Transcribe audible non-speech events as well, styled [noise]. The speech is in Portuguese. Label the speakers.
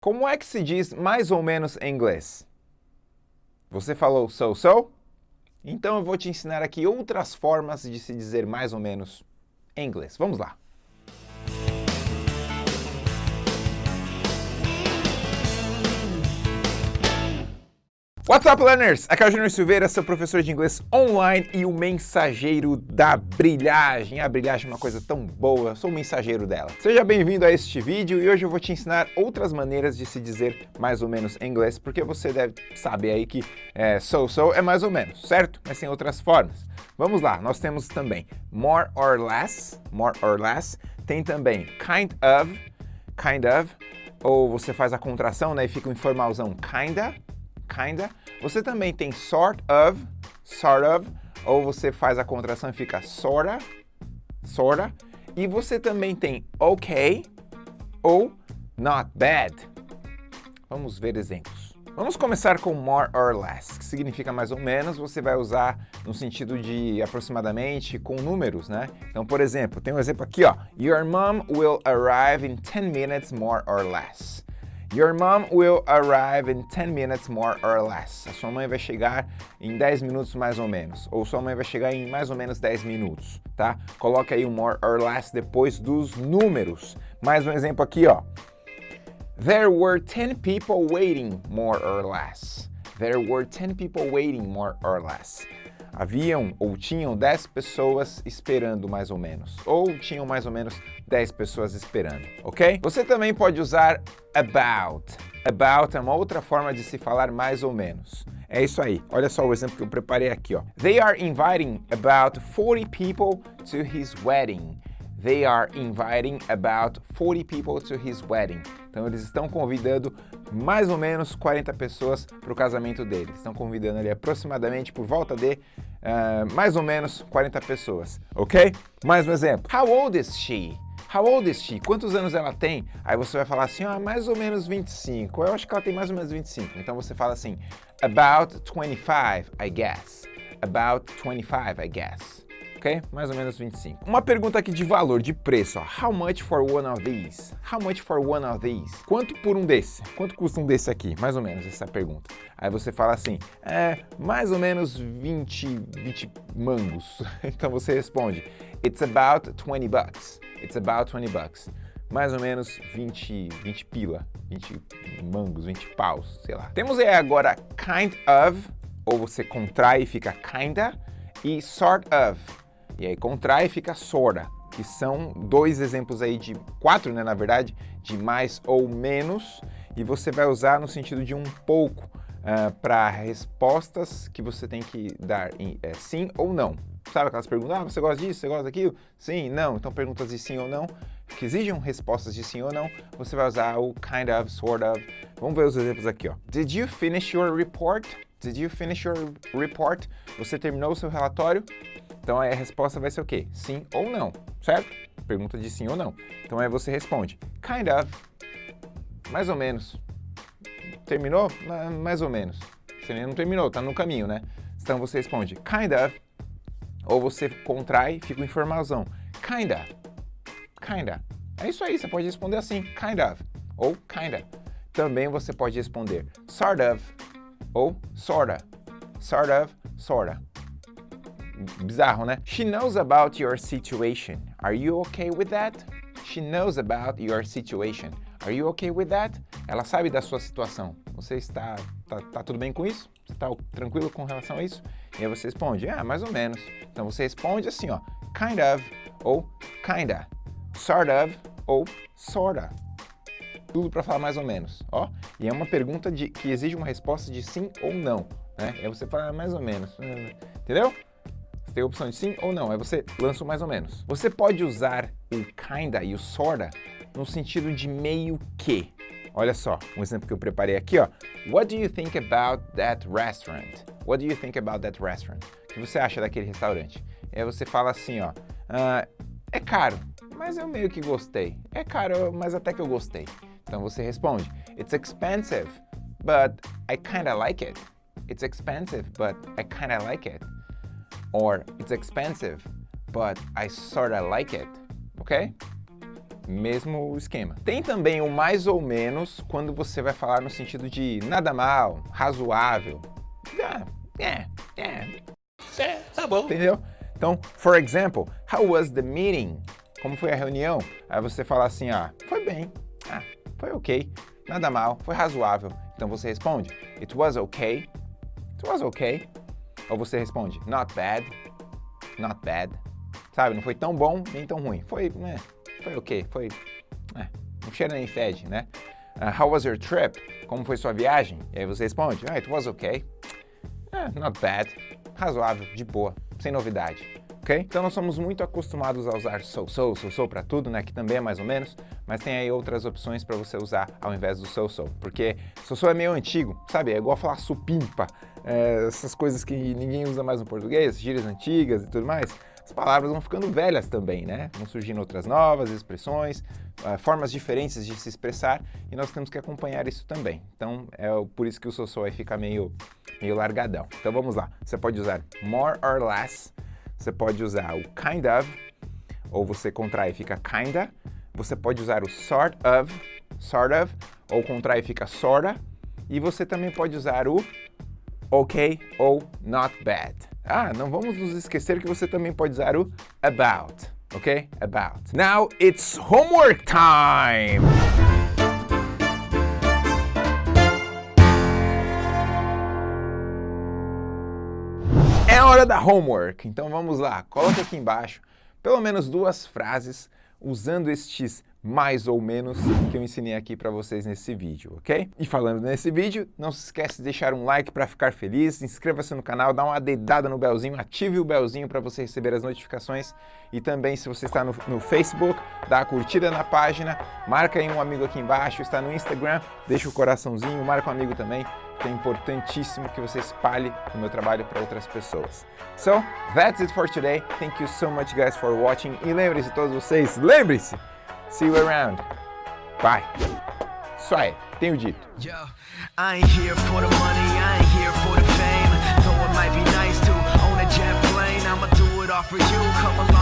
Speaker 1: Como é que se diz mais ou menos em inglês? Você falou so-so? Então eu vou te ensinar aqui outras formas de se dizer mais ou menos em inglês. Vamos lá! What's up, learners? Aqui é o Júnior Silveira, seu professor de inglês online e o mensageiro da brilhagem. A brilhagem é uma coisa tão boa, eu sou o mensageiro dela. Seja bem-vindo a este vídeo e hoje eu vou te ensinar outras maneiras de se dizer mais ou menos em inglês, porque você deve saber aí que é, so-so é mais ou menos, certo? Mas tem outras formas. Vamos lá, nós temos também more or less, more or less. Tem também kind of, kind of, ou você faz a contração né, e fica um informalzão kinda, kinda. Você também tem sort of, sort of, ou você faz a contração e fica sorta, sorta. E você também tem ok ou not bad. Vamos ver exemplos. Vamos começar com more or less, que significa mais ou menos, você vai usar no sentido de aproximadamente com números, né? Então, por exemplo, tem um exemplo aqui, ó. Your mom will arrive in 10 minutes more or less. Your mom will arrive in 10 minutes more or less. A sua mãe vai chegar em 10 minutos mais ou menos. Ou sua mãe vai chegar em mais ou menos 10 minutos, tá? Coloca aí o more or less depois dos números. Mais um exemplo aqui, ó. There were 10 people waiting more or less. There were 10 people waiting more or less haviam ou tinham 10 pessoas esperando mais ou menos, ou tinham mais ou menos 10 pessoas esperando, ok? Você também pode usar about. About é uma outra forma de se falar mais ou menos. É isso aí. Olha só o exemplo que eu preparei aqui, ó. They are inviting about 40 people to his wedding. They are inviting about 40 people to his wedding. Então eles estão convidando mais ou menos 40 pessoas para o casamento dele. Estão convidando ali aproximadamente por volta de uh, mais ou menos 40 pessoas, ok? Mais um exemplo. How old is she? How old is she? Quantos anos ela tem? Aí você vai falar assim, ah, mais ou menos 25. Eu acho que ela tem mais ou menos 25. Então você fala assim, about 25, I guess. About 25, I guess ok? Mais ou menos 25. Uma pergunta aqui de valor, de preço, ó. How much for one of these? How much for one of these? Quanto por um desse? Quanto custa um desse aqui? Mais ou menos essa pergunta. Aí você fala assim, é mais ou menos 20, 20 mangos. [laughs] então você responde, it's about 20 bucks. It's about 20 bucks. Mais ou menos 20, 20 pila, 20 mangos, 20 paus, sei lá. Temos aí agora kind of, ou você contrai e fica kinda, e sort of, e aí contrai e fica sorta, que são dois exemplos aí de quatro, né, na verdade, de mais ou menos, e você vai usar no sentido de um pouco uh, ah, para respostas que você tem que dar em é, sim ou não. Sabe aquelas perguntas, ah, você gosta disso, você gosta daquilo? Sim, não. Então perguntas de sim ou não, que exijam respostas de sim ou não, você vai usar o kind of, sort of. Vamos ver os exemplos aqui, ó. Did you finish your report? Did you finish your report? Você terminou o seu relatório? Então a resposta vai ser o quê? Sim ou não, certo? Pergunta de sim ou não. Então aí você responde, kind of, mais ou menos. Terminou? Mais ou menos. Você não terminou, tá no caminho, né? Então você responde, kind of, ou você contrai, fica um informalzão. Kinda, kinda. É isso aí, você pode responder assim, kind of, ou kinda. Também você pode responder sort of, ou sorta. Sort of, sorta bizarro, né? She knows about your situation. Are you okay with that? She knows about your situation. Are you okay with that? Ela sabe da sua situação. Você está tá, tá tudo bem com isso? Você está tranquilo com relação a isso? E aí você responde, ah, mais ou menos. Então você responde assim, ó, kind of ou kinda, sort of ou sorta. Tudo para falar mais ou menos, ó. E é uma pergunta de, que exige uma resposta de sim ou não, né? Aí você fala mais ou menos, entendeu? Você tem a opção de sim ou não, aí você lança o mais ou menos. Você pode usar o kinda e o sorta no sentido de meio que. Olha só, um exemplo que eu preparei aqui, ó. What do you think about that restaurant? What do you think about that restaurant? O que você acha daquele restaurante? Aí você fala assim, ó. Uh, é caro, mas eu meio que gostei. É caro, mas até que eu gostei. Então você responde, It's expensive, but I kinda like it. It's expensive, but I kinda like it. Or it's expensive, but I sorta like it, ok? mesmo esquema. Tem também o mais ou menos quando você vai falar no sentido de nada mal, razoável. É, é, é. É, tá bom. Entendeu? Então, for example, how was the meeting? Como foi a reunião? Aí você fala assim, ah, foi bem, ah, foi ok, nada mal, foi razoável. Então você responde, it was okay, it was okay. Ou você responde, not bad, not bad. Sabe, não foi tão bom nem tão ruim. Foi, né, foi ok, foi, é, não cheira nem fede, né? Uh, how was your trip? Como foi sua viagem? E aí você responde, ah, it was okay, eh, not bad, razoável, de boa, sem novidade. Ok? Então nós somos muito acostumados a usar so, so, so, so para tudo, né? Que também é mais ou menos, mas tem aí outras opções para você usar ao invés do so, so. Porque so, so é meio antigo, sabe? É igual falar supimpa, é, essas coisas que ninguém usa mais no português, gírias antigas e tudo mais. As palavras vão ficando velhas também, né? Vão surgindo outras novas expressões, uh, formas diferentes de se expressar e nós temos que acompanhar isso também. Então é por isso que o so, so aí fica meio, meio largadão. Então vamos lá. Você pode usar more or less você pode usar o kind of, ou você contrai e fica kinda. Você pode usar o sort of, sort of, ou contrai e fica sorta. E você também pode usar o ok ou not bad. Ah, não vamos nos esquecer que você também pode usar o about, ok? About. Now it's homework time! É hora da homework, então vamos lá, coloque aqui embaixo pelo menos duas frases usando estes mais ou menos que eu ensinei aqui para vocês nesse vídeo, ok? E falando nesse vídeo, não se esquece de deixar um like para ficar feliz, inscreva-se no canal, dá uma dedada no belzinho, ative o belzinho para você receber as notificações e também se você está no, no, Facebook, dá a curtida na página, marca aí um amigo aqui embaixo, está no Instagram, deixa o coraçãozinho, marca um amigo também, que é importantíssimo que você espalhe o meu trabalho para outras pessoas. So, that's it for today. Thank you so much guys for watching e lembre-se todos vocês, lembre-se, See you around. Bye. Isso aí, tenho dito. Yo,
Speaker 2: I ain't here for the money, I ain't here for the fame. Though it might be nice to own a jet plane, I'ma do it all for you. Come along.